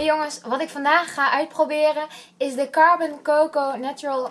Hey jongens, wat ik vandaag ga uitproberen is de Carbon Coco Natural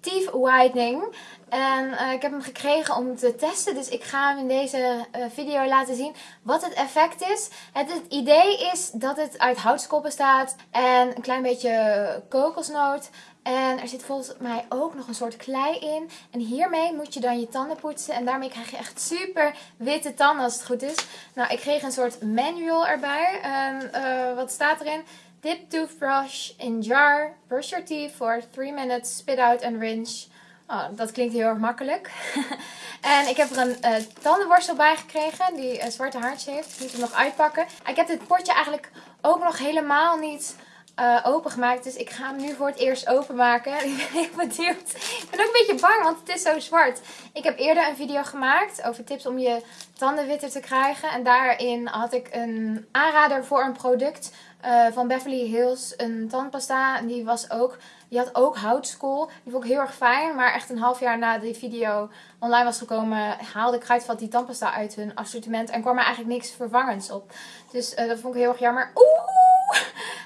Teeth Whitening. En eh, ik heb hem gekregen om te testen, dus ik ga hem in deze eh, video laten zien wat het effect is. Het, idee is dat het uit houtskool bestaat en een klein beetje kokosnoot. En er zit volgens mij ook nog een soort klei in. En hiermee moet je dan je tanden poetsen. En daarmee krijg je echt super witte tanden als het goed is. Nou, ik kreeg een soort manual erbij. En eh, wat staat erin? Dip toothbrush in jar. Brush your teeth for 3 minutes. Spit out and rinse. Oh, dat klinkt heel erg makkelijk. en ik heb er een eh, tandenborstel bij gekregen. Die uh, zwarte haartje heeft. Ik moet hem nog uitpakken. Ik heb dit potje eigenlijk ook nog helemaal niet uh, opengemaakt. Dus ik ga hem nu voor het eerst openmaken. Ik ben heel benieuwd. Ik ben ook een beetje bang, want het is zo zwart. Ik heb eerder een video gemaakt over tips om je tanden witter te krijgen. En daarin had ik een aanrader voor een product uh, van Beverly Hills. Een tandpasta. En die was ook... Die had ook houtskool. Die vond ik heel erg fijn. Maar echt een half jaar na die video online was gekomen, haalde Kruidvat die tandpasta uit hun assortiment. En kwam er eigenlijk niks vervangends op. Dus uh, dat vond ik heel erg jammer. Oeh!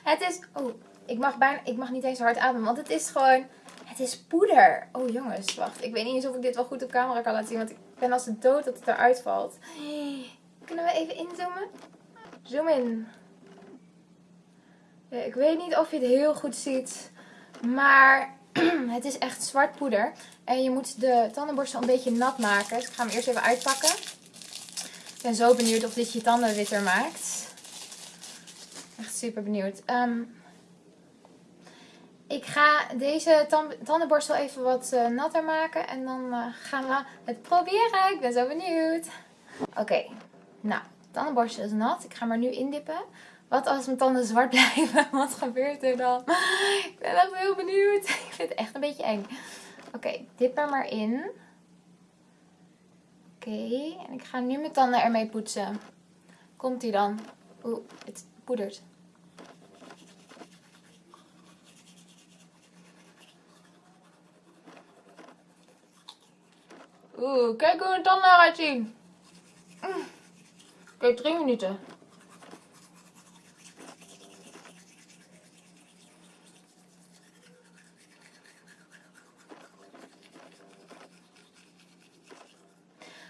Het is... Oh, ik mag, bijna, ik mag niet eens hard ademen. Want het is gewoon... Het is poeder. Oh jongens, wacht. Ik weet niet eens of ik dit wel goed op camera kan laten zien. Want ik ben als de dood dat het eruit valt. Kunnen we even inzoomen? Zoom in. Ik weet niet of je het heel goed ziet. Maar het is echt zwart poeder. En je moet de tandenborstel een beetje nat maken. Dus ik ga hem eerst even uitpakken. Ik ben zo benieuwd of dit je tanden witter maakt. Echt super benieuwd. Um, ik ga deze tandenborstel even wat uh, natter maken. En dan uh, gaan we het proberen. Ik ben zo benieuwd. Oké, okay. nou, tandenborstel is nat. Ik ga er nu indippen. Wat als mijn tanden zwart blijven? Wat gebeurt er dan? Ik ben echt heel benieuwd. Ik vind het echt een beetje eng. Oké, okay, dip er maar in. Oké, en ik ga nu mijn tanden ermee poetsen. Komt ie dan? Oeh, het poedert. Oeh, kijk hoe mijn tanden eruit zien. Mm. Kijk, drie minuten.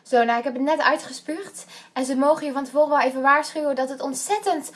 Zo, nou ik heb het net uitgespuugd. En ze mogen je van tevoren wel even waarschuwen dat het ontzettend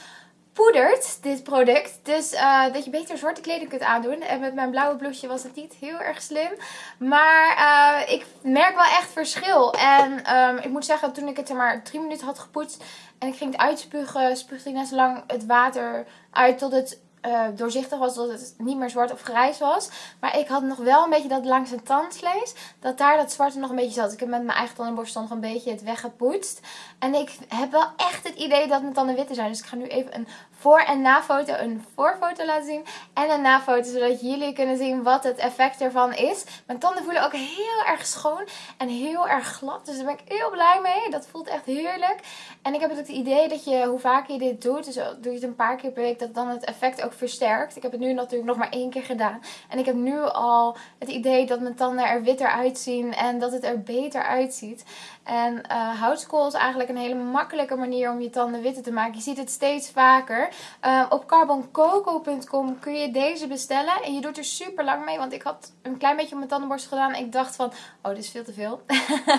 poedert, dit product. Dus uh, dat je beter zwarte kleding kunt aandoen. En met mijn blauwe blouseje was het niet heel erg slim. Maar uh, ik merk wel echt verschil. En um, ik moet zeggen, toen ik het er maar drie minuten had gepoetst en ik ging het uitspugen, spuugde ik net zo lang het water uit tot het uh, doorzichtig was, dat het niet meer zwart of grijs was. Maar ik had nog wel een beetje dat langs het tandvlees, dat daar dat zwarte nog een beetje zat. Ik heb met mijn eigen tandenborstel nog een beetje het weggepoetst. En ik heb wel echt het idee dat mijn tanden witter zijn. Dus ik ga nu even een voor- en na-foto, een voorfoto laten zien en een na-foto, zodat jullie kunnen zien wat het effect ervan is. Mijn tanden voelen ook heel erg schoon en heel erg glad, dus daar ben ik heel blij mee. Dat voelt echt heerlijk. En ik heb het idee dat je, hoe vaker je dit doet, dus doe je het een paar keer per week, dat dan het effect ook versterkt. Ik heb het nu natuurlijk nog maar één keer gedaan. En ik heb nu al het idee dat mijn tanden er witter uitzien en dat het er beter uitziet. En uh, houtskool is eigenlijk een hele makkelijke manier om je tanden witter te maken. Je ziet het steeds vaker. Uh, op carboncoco.com kun je deze bestellen. En je doet er super lang mee. Want ik had een klein beetje op mijn tandenborstel gedaan. Ik dacht van, oh dit is veel te veel.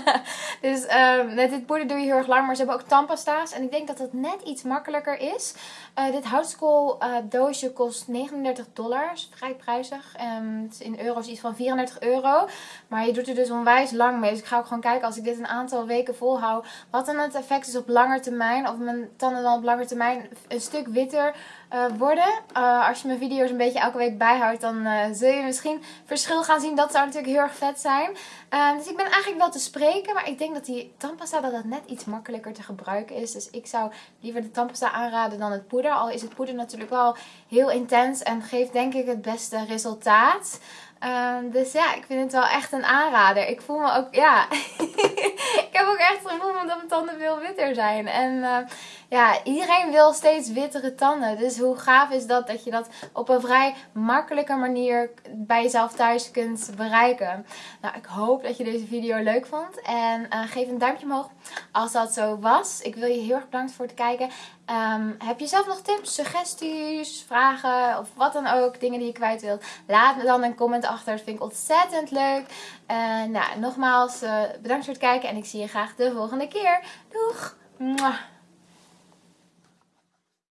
dus uh, met dit poeder doe je heel erg lang. Maar ze hebben ook tandpasta's. En ik denk dat dat net iets makkelijker is. dit houtskool doosje kost 39 dollar. Is vrij prijzig. Um, in euro's iets van 34 euro. Maar je doet er dus onwijs lang mee. Dus ik ga ook gewoon kijken als ik dit een aantal weken volhoud. Wat dan het effect is op lange termijn. Of mijn tanden dan op lange termijn een stuk witter uh, worden. Uh, als je mijn video's een beetje elke week bijhoudt. Dan uh, zul je misschien verschil gaan zien. Dat zou natuurlijk heel erg vet zijn. dus ik ben eigenlijk wel te spreken. Maar ik denk dat die tandpasta dat dat net iets makkelijker te gebruiken is. Dus ik zou liever de tandpasta aanraden dan het poeder. Al is het poeder natuurlijk wel heel intens. En geeft denk ik het beste resultaat. Um, dus ja, ik vind het wel echt een aanrader. Ik voel me ook, ja, ik heb ook echt het gevoel dat mijn tanden veel witter zijn. En eh, ja, iedereen wil steeds wittere tanden. Dus hoe gaaf is dat dat je dat op een vrij makkelijke manier bij jezelf thuis kunt bereiken. Nou, ik hoop dat je deze video leuk vond. En eh, geef een duimpje omhoog als dat zo was. Ik wil je heel erg bedanken voor het kijken. Ehm, heb je zelf nog tips, suggesties, vragen of wat dan ook, dingen die je kwijt wilt? Laat me dan een comment achter. Dat vind ik ontzettend leuk. En nou, nogmaals, uh, bedankt voor het kijken en ik zie je graag de volgende keer. Doeg!